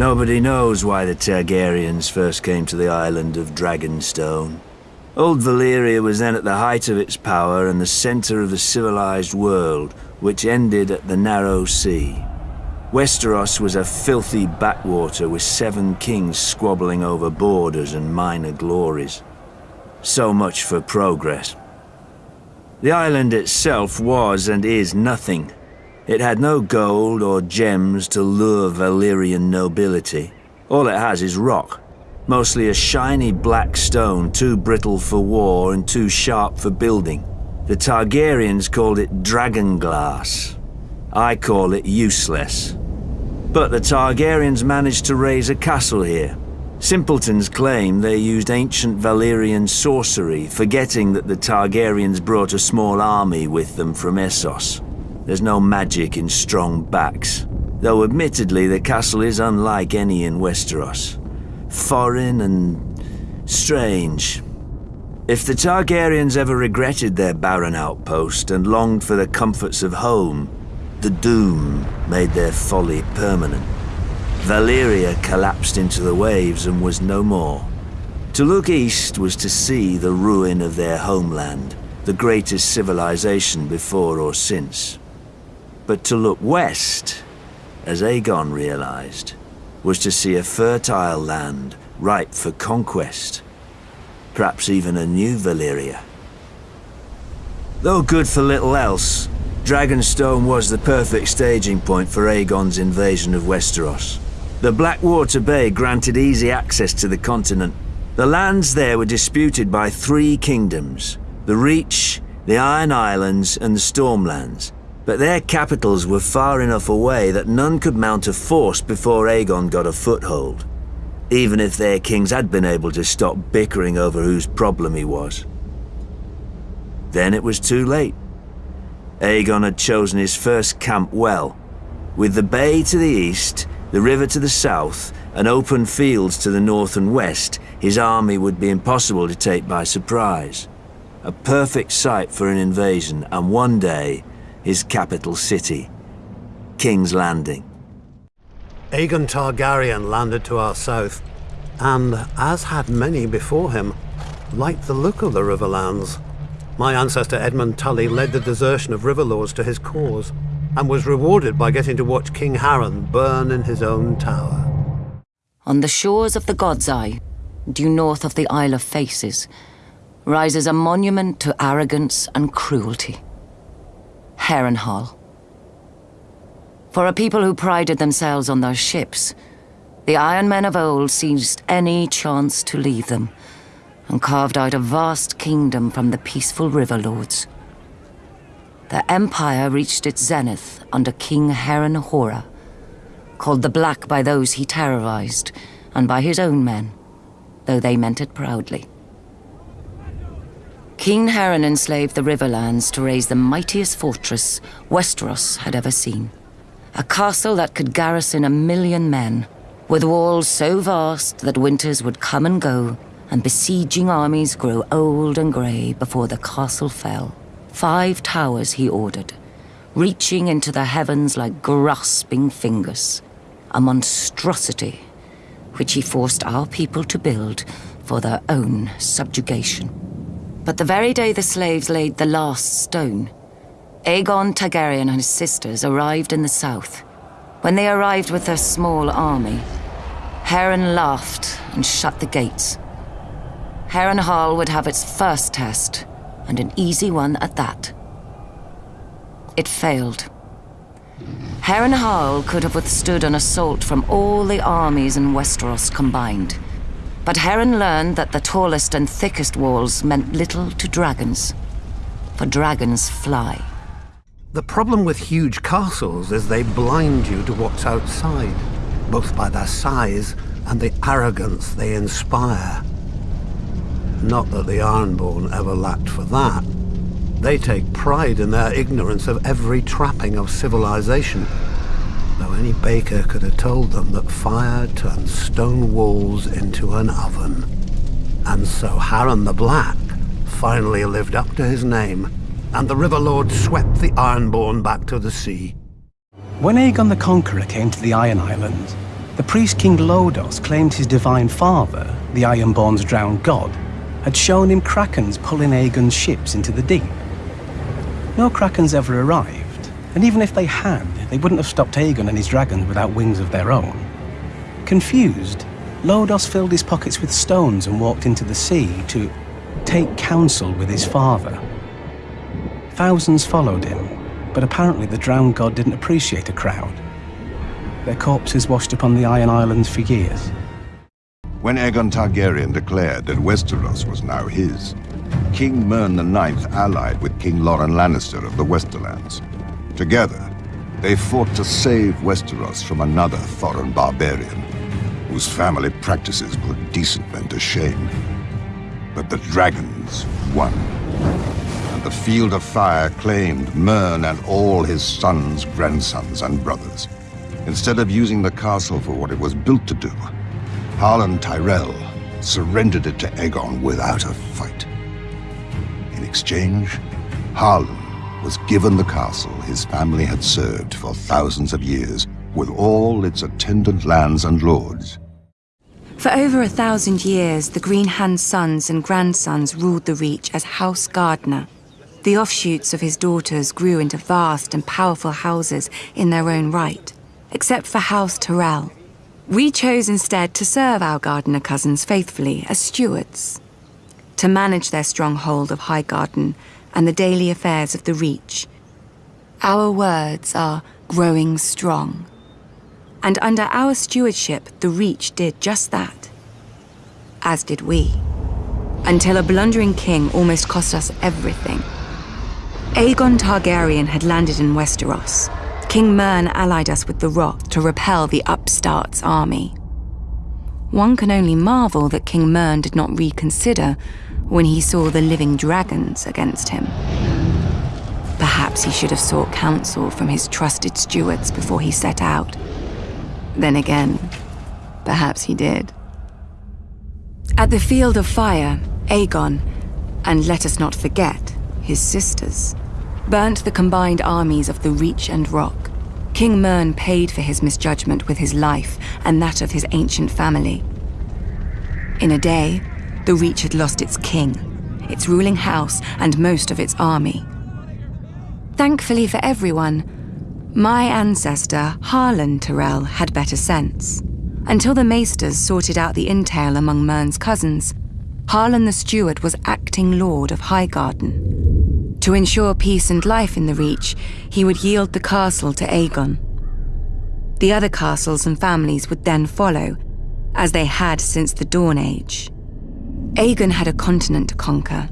Nobody knows why the Targaryens first came to the island of Dragonstone. Old Valyria was then at the height of its power and the center of the civilized world, which ended at the Narrow Sea. Westeros was a filthy backwater with seven kings squabbling over borders and minor glories. So much for progress. The island itself was and is nothing. It had no gold or gems to lure Valyrian nobility. All it has is rock. Mostly a shiny black stone, too brittle for war and too sharp for building. The Targaryens called it dragon glass. I call it useless. But the Targaryens managed to raise a castle here, Simpletons claim they used ancient Valyrian sorcery, forgetting that the Targaryens brought a small army with them from Essos. There's no magic in strong backs, though admittedly the castle is unlike any in Westeros. Foreign and strange. If the Targaryens ever regretted their barren outpost and longed for the comforts of home, the doom made their folly permanent. Valyria collapsed into the waves and was no more. To look east was to see the ruin of their homeland, the greatest civilization before or since. But to look west, as Aegon realized, was to see a fertile land ripe for conquest. Perhaps even a new Valyria. Though good for little else, Dragonstone was the perfect staging point for Aegon's invasion of Westeros. The Blackwater Bay granted easy access to the continent. The lands there were disputed by three kingdoms, the Reach, the Iron Islands and the Stormlands, but their capitals were far enough away that none could mount a force before Aegon got a foothold, even if their kings had been able to stop bickering over whose problem he was. Then it was too late. Aegon had chosen his first camp well, with the bay to the east the river to the south, and open fields to the north and west, his army would be impossible to take by surprise. A perfect site for an invasion, and one day, his capital city, King's Landing. Aegon Targaryen landed to our south, and, as had many before him, liked the look of the Riverlands. My ancestor Edmund Tully led the desertion of Riverlords to his cause, and was rewarded by getting to watch King Harren burn in his own tower. On the shores of the God's Eye, due north of the Isle of Faces, rises a monument to arrogance and cruelty. Harrenhal. For a people who prided themselves on their ships, the Iron Men of old seized any chance to leave them, and carved out a vast kingdom from the peaceful river lords the Empire reached its zenith under King Harren Hoare, called the Black by those he terrorized, and by his own men, though they meant it proudly. King Harren enslaved the Riverlands to raise the mightiest fortress Westeros had ever seen. A castle that could garrison a million men, with walls so vast that winters would come and go, and besieging armies grow old and grey before the castle fell. Five towers he ordered, reaching into the heavens like grasping fingers. A monstrosity which he forced our people to build for their own subjugation. But the very day the slaves laid the last stone, Aegon Targaryen and his sisters arrived in the south. When they arrived with their small army, Harren laughed and shut the gates. Harrenhal would have its first test, and an easy one at that. It failed. Harrenhal could have withstood an assault from all the armies in Westeros combined. But Harren learned that the tallest and thickest walls meant little to dragons. For dragons fly. The problem with huge castles is they blind you to what's outside, both by their size and the arrogance they inspire. Not that the Ironborn ever lacked for that. They take pride in their ignorance of every trapping of civilization. Though any baker could have told them that fire turns stone walls into an oven. And so Harren the Black finally lived up to his name, and the River Lord swept the Ironborn back to the sea. When Aegon the Conqueror came to the Iron Islands, The priest King Lodos claimed his divine father, the Ironborn's drowned god, had shown him krakens pulling Aegon's ships into the deep. No krakens ever arrived, and even if they had, they wouldn't have stopped Aegon and his dragons without wings of their own. Confused, Lodos filled his pockets with stones and walked into the sea to take counsel with his father. Thousands followed him, but apparently the drowned god didn't appreciate a crowd. Their corpses washed upon the Iron Islands for years. When Aegon Targaryen declared that Westeros was now his, King Mern IX allied with King Loren Lannister of the Westerlands. Together, they fought to save Westeros from another foreign barbarian, whose family practices put decent men to shame. But the dragons won. And the Field of Fire claimed Mern and all his sons, grandsons, and brothers. Instead of using the castle for what it was built to do, Harlan Tyrell surrendered it to Aegon without a fight. In exchange, Harlan was given the castle his family had served for thousands of years, with all its attendant lands and lords. For over a thousand years, the Green Hand's sons and grandsons ruled the Reach as House Gardener. The offshoots of his daughters grew into vast and powerful houses in their own right, except for House Tyrell. We chose instead to serve our gardener cousins faithfully as stewards, to manage their stronghold of Highgarden and the daily affairs of the Reach. Our words are growing strong. And under our stewardship, the Reach did just that. As did we. Until a blundering king almost cost us everything. Aegon Targaryen had landed in Westeros, King Mern allied us with the Rock to repel the upstart's army. One can only marvel that King Mern did not reconsider when he saw the living dragons against him. Perhaps he should have sought counsel from his trusted stewards before he set out. Then again, perhaps he did. At the Field of Fire, Aegon, and let us not forget, his sisters, burnt the combined armies of the Reach and Rock. King Mern paid for his misjudgment with his life and that of his ancient family. In a day, the Reach had lost its king, its ruling house, and most of its army. Thankfully for everyone, my ancestor, Harlan Tyrell, had better sense. Until the Maesters sorted out the entail among Mern's cousins, Harlan the Steward was acting Lord of Highgarden. To ensure peace and life in the Reach, he would yield the castle to Aegon. The other castles and families would then follow, as they had since the Dawn Age. Aegon had a continent to conquer,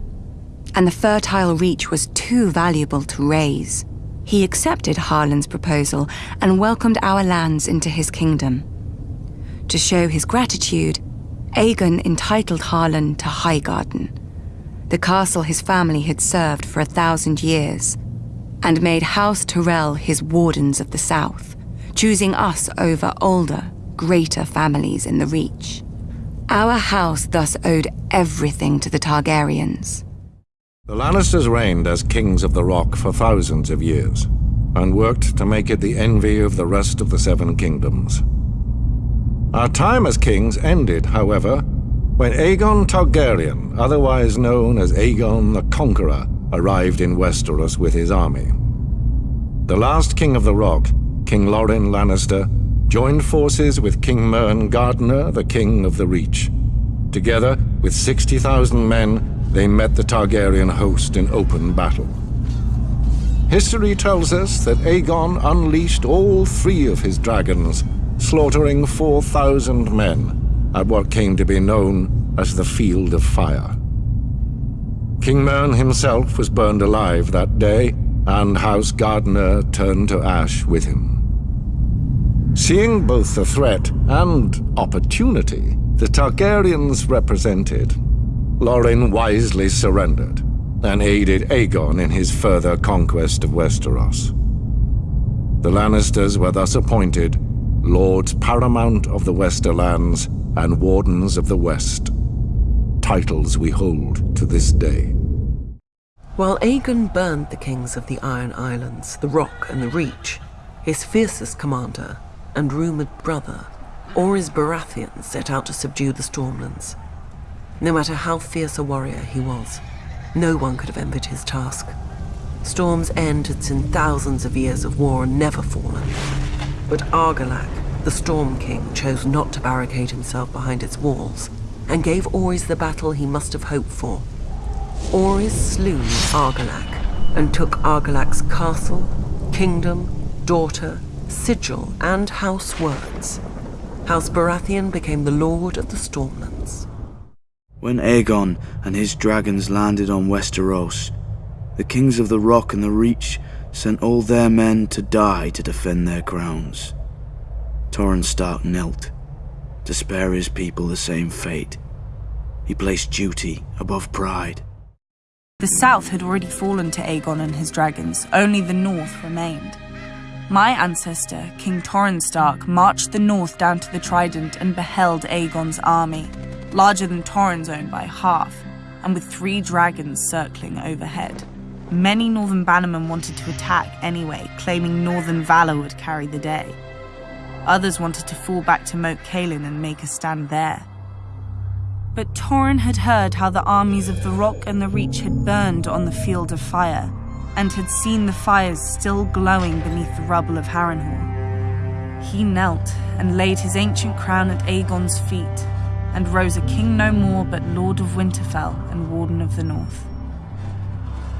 and the fertile Reach was too valuable to raze. He accepted Harlan's proposal and welcomed our lands into his kingdom. To show his gratitude, Aegon entitled Harlan to Highgarden, the castle his family had served for a thousand years, and made House Tyrell his wardens of the south, choosing us over older, greater families in the Reach. Our house thus owed everything to the Targaryens. The Lannisters reigned as kings of the Rock for thousands of years, and worked to make it the envy of the rest of the Seven Kingdoms. Our time as kings ended, however, when Aegon Targaryen, otherwise known as Aegon the Conqueror, arrived in Westeros with his army. The last king of the Rock, King Loren Lannister, joined forces with King Mern Gardener, the king of the Reach. Together, with 60,000 men, they met the Targaryen host in open battle. History tells us that Aegon unleashed all three of his dragons, slaughtering 4,000 men at what came to be known as the Field of Fire. King Mern himself was burned alive that day, and House Gardener turned to ash with him. Seeing both the threat and opportunity the Targaryens represented, Loren wisely surrendered and aided Aegon in his further conquest of Westeros. The Lannisters were thus appointed Lords Paramount of the Westerlands and Wardens of the West, titles we hold to this day. While Aegon burned the kings of the Iron Islands, the Rock and the Reach, his fiercest commander and rumoured brother Orys Baratheon set out to subdue the Stormlands. No matter how fierce a warrior he was, no one could have envied his task. Storm's End had seen thousands of years of war and never fallen. But Argilac, the Storm King, chose not to barricade himself behind its walls and gave Orys the battle he must have hoped for. Orys slew Argilac and took Argilac's castle, kingdom, daughter, sigil, and house words. House Baratheon became the lord of the Stormlands. When Aegon and his dragons landed on Westeros, the kings of the Rock and the Reach sent all their men to die to defend their crowns. Torrhen Stark knelt, to spare his people the same fate. He placed duty above pride. The south had already fallen to Aegon and his dragons, only the north remained. My ancestor, King Torrhen Stark, marched the north down to the Trident and beheld Aegon's army, larger than Torrhen's own by half, and with three dragons circling overhead. Many northern bannermen wanted to attack anyway, claiming northern valor would carry the day. Others wanted to fall back to Moat Cailin and make a stand there. But Torrhen had heard how the armies of the Rock and the Reach had burned on the field of fire, and had seen the fires still glowing beneath the rubble of Harrenhal. He knelt and laid his ancient crown at Aegon's feet, and rose a king no more but Lord of Winterfell and Warden of the North.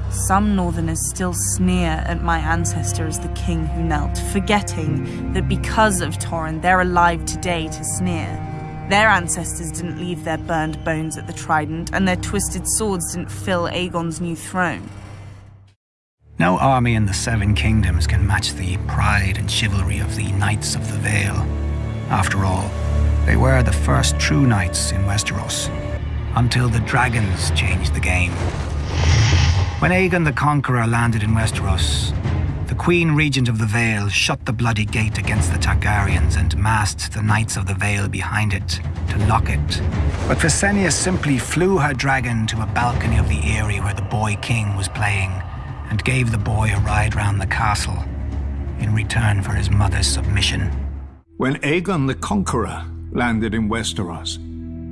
Some Northerners still sneer at my ancestor as the king who knelt, forgetting that because of Torrhen they're alive today to sneer. Their ancestors didn't leave their burned bones at the Trident, and their twisted swords didn't fill Aegon's new throne. No army in the Seven Kingdoms can match the pride and chivalry of the Knights of the Vale. After all, they were the first true knights in Westeros, until the dragons changed the game. When Aegon the Conqueror landed in Westeros, the Queen Regent of the Vale shut the bloody gate against the Targaryens and massed the Knights of the Vale behind it to lock it. But Visenya simply flew her dragon to a balcony of the Eyrie where the boy king was playing and gave the boy a ride round the castle in return for his mother's submission. When Aegon the Conqueror landed in Westeros,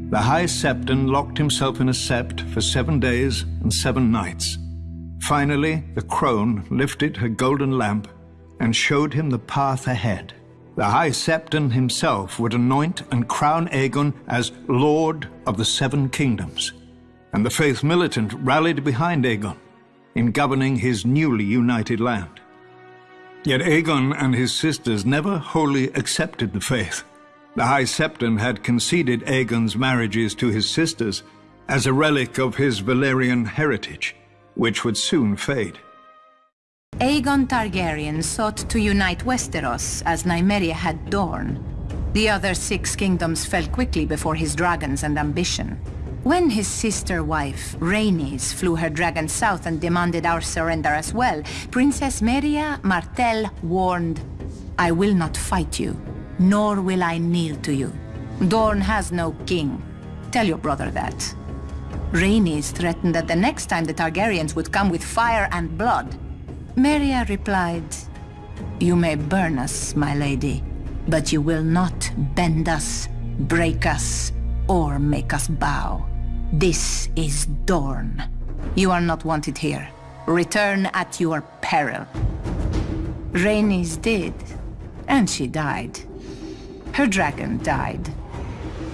the High Septon locked himself in a sept for seven days and seven nights. Finally, the crone lifted her golden lamp and showed him the path ahead. The High Septon himself would anoint and crown Aegon as Lord of the Seven Kingdoms, and the faith militant rallied behind Aegon in governing his newly united land. Yet Aegon and his sisters never wholly accepted the faith. The High Septon had conceded Aegon's marriages to his sisters as a relic of his Valyrian heritage which would soon fade. Aegon Targaryen sought to unite Westeros as Nymeria had Dorne. The other six kingdoms fell quickly before his dragons and ambition. When his sister wife, Rhaenys, flew her dragon south and demanded our surrender as well, Princess Meria Martell warned, I will not fight you, nor will I kneel to you. Dorne has no king. Tell your brother that. Rhaenys threatened that the next time the Targaryens would come with fire and blood. Meria replied, You may burn us, my lady, but you will not bend us, break us, or make us bow. This is Dorne. You are not wanted here. Return at your peril. Rhaenys did, and she died. Her dragon died.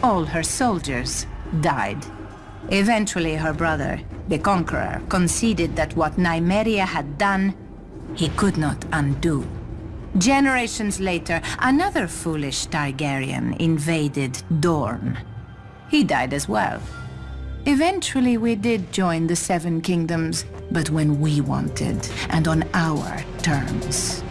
All her soldiers died. Eventually, her brother, the Conqueror, conceded that what Nymeria had done, he could not undo. Generations later, another foolish Targaryen invaded Dorne. He died as well. Eventually, we did join the Seven Kingdoms, but when we wanted, and on our terms.